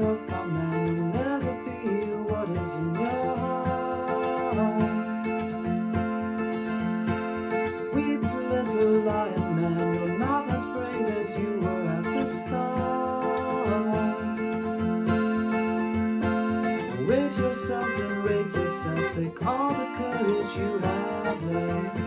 yourself, my man, you'll never be what is in your heart. Weep, little lion man, you're not as brave as you were at the start. Rate yourself and rate yourself, take all the courage you have left.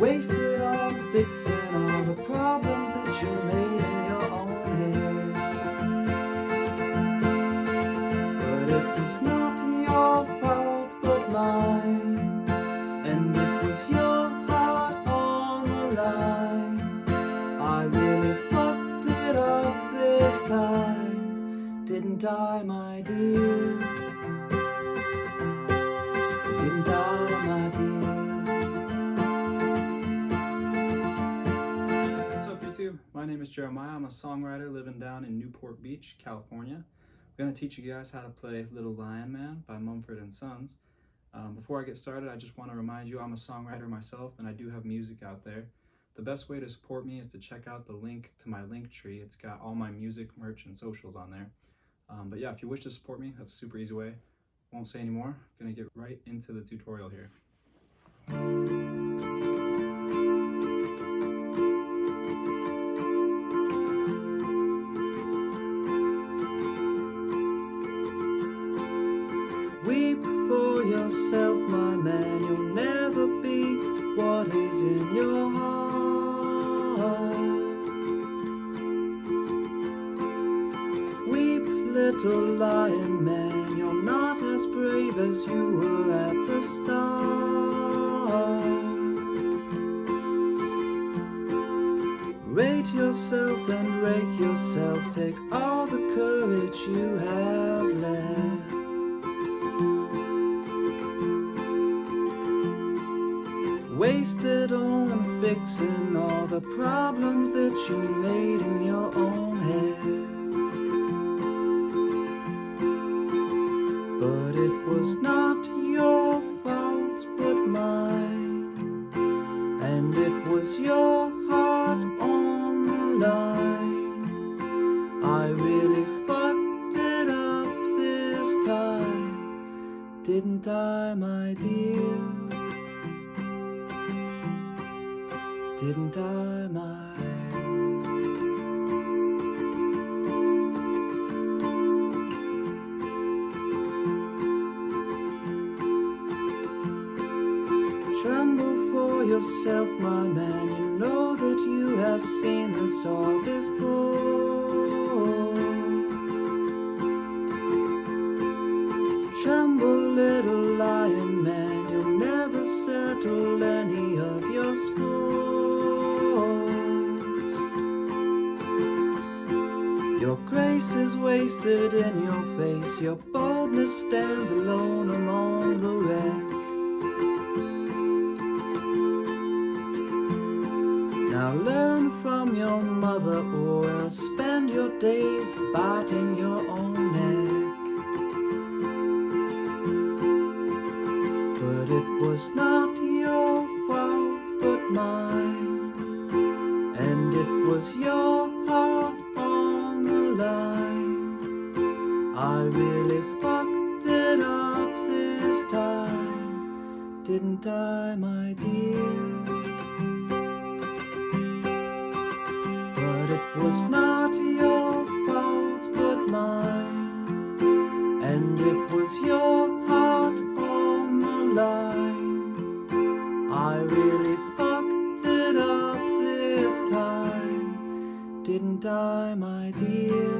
Waste it on fixing all the problems that you made line. I really fucked it up this time, didn't I, my dear? Didn't I, my dear? What's up YouTube? My name is Jeremiah. I'm a songwriter living down in Newport Beach, California. I'm going to teach you guys how to play Little Lion Man by Mumford Sons. Um, before I get started, I just want to remind you I'm a songwriter myself and I do have music out there. The best way to support me is to check out the link to my Linktree. It's got all my music, merch, and socials on there. Um, but yeah, if you wish to support me, that's a super easy way. Won't say anymore. I'm going to get right into the tutorial here. Weep for yourself, my man. You'll never be what is in your heart. Little lion man. You're not as brave as you were at the start. Rate yourself and rake yourself. Take all the courage you have left. Wasted on fixing all the problems that you made in your own head. Was your heart on the line. I really fucked it up this time, didn't I, my dear? Didn't I, my yourself, my man. You know that you have seen this all before. Tremble, little lion man. You'll never settle any of your scores. Your grace is wasted in your face. Your boldness stands alone among the wreck. Or else spend your days biting your own neck. But it was not your fault but mine, and it was your heart on the line. I really fucked it up this time, didn't I, my dear? idea